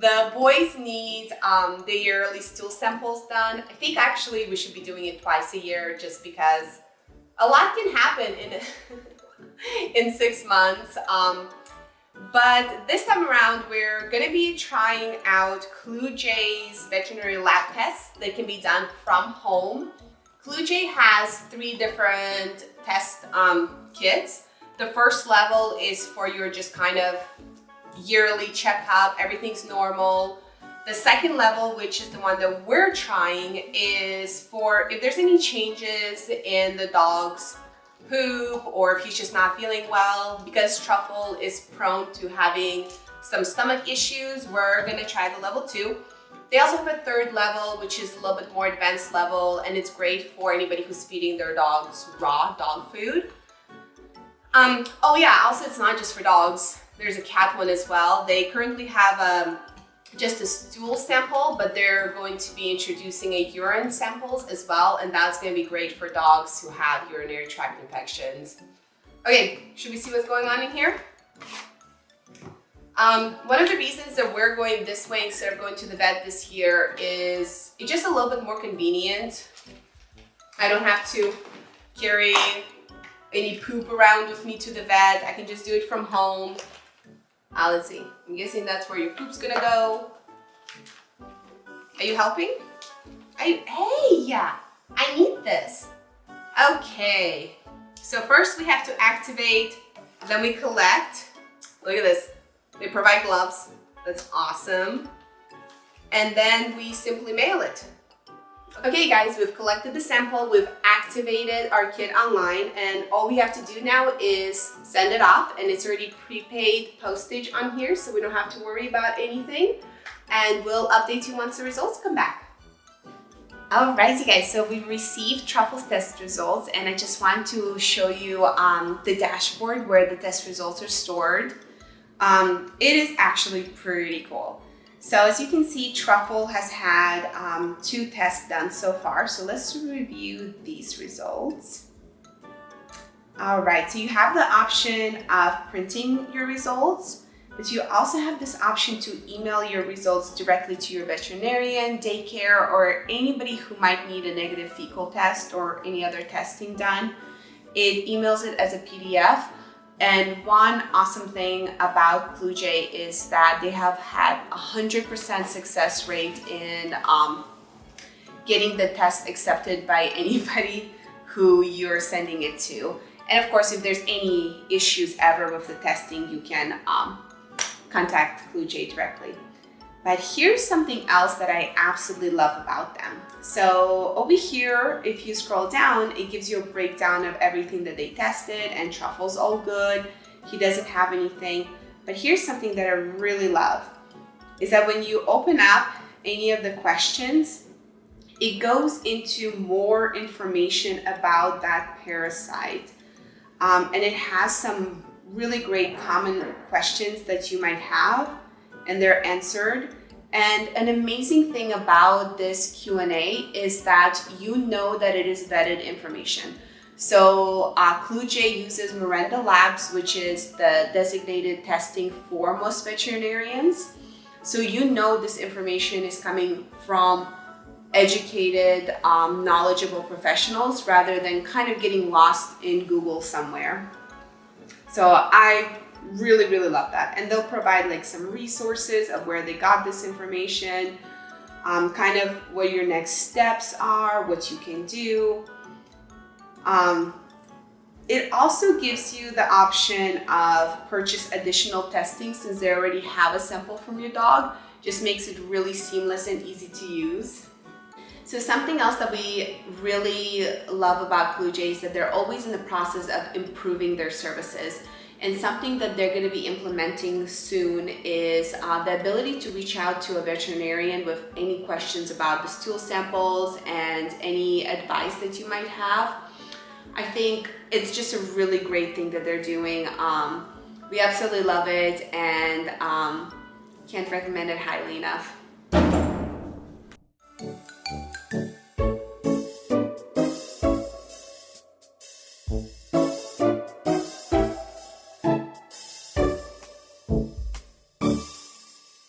The boys need um, the yearly stool samples done. I think actually we should be doing it twice a year just because a lot can happen in, in six months. Um, but this time around, we're gonna be trying out Kluge veterinary lab tests that can be done from home. Kluge has three different test um, kits. The first level is for your just kind of yearly checkup, everything's normal. The second level, which is the one that we're trying, is for if there's any changes in the dog's poop or if he's just not feeling well. Because Truffle is prone to having some stomach issues, we're gonna try the level two. They also have a third level, which is a little bit more advanced level, and it's great for anybody who's feeding their dogs raw dog food. Um, oh yeah, also it's not just for dogs. There's a cat one as well. They currently have um, just a stool sample, but they're going to be introducing a urine samples as well, and that's going to be great for dogs who have urinary tract infections. Okay, should we see what's going on in here? Um, one of the reasons that we're going this way instead of going to the vet this year is it's just a little bit more convenient. I don't have to carry any poop around with me to the vet. I can just do it from home. Uh, let's see. I'm guessing that's where your poop's gonna go. Are you helping? Are you, hey, yeah, I need this. Okay, so first we have to activate, then we collect. Look at this. They provide gloves. That's awesome. And then we simply mail it. Okay guys, we've collected the sample, we've activated our kit online, and all we have to do now is send it off, and it's already prepaid postage on here, so we don't have to worry about anything. And we'll update you once the results come back. Alrighty guys, so we received Truffle's test results and I just want to show you um, the dashboard where the test results are stored. Um, it is actually pretty cool. So as you can see, Truffle has had um, two tests done so far. So let's review these results. All right, so you have the option of printing your results, but you also have this option to email your results directly to your veterinarian, daycare, or anybody who might need a negative fecal test or any other testing done. It emails it as a PDF and one awesome thing about Kluge is that they have had 100% success rate in um, getting the test accepted by anybody who you're sending it to. And of course, if there's any issues ever with the testing, you can um, contact Kluge directly. But here's something else that I absolutely love about them. So over here, if you scroll down, it gives you a breakdown of everything that they tested and Truffle's all good. He doesn't have anything. But here's something that I really love, is that when you open up any of the questions, it goes into more information about that parasite. Um, and it has some really great common questions that you might have and they're answered. And an amazing thing about this Q&A is that you know that it is vetted information. So uh, Kluge uses Miranda Labs, which is the designated testing for most veterinarians. So you know this information is coming from educated, um, knowledgeable professionals rather than kind of getting lost in Google somewhere. So I really, really love that. And they'll provide like some resources of where they got this information, um, kind of what your next steps are, what you can do. Um, it also gives you the option of purchase additional testing since they already have a sample from your dog. Just makes it really seamless and easy to use. So something else that we really love about Kluge is that they're always in the process of improving their services. And something that they're going to be implementing soon is uh, the ability to reach out to a veterinarian with any questions about the stool samples and any advice that you might have. I think it's just a really great thing that they're doing. Um, we absolutely love it and um, can't recommend it highly enough.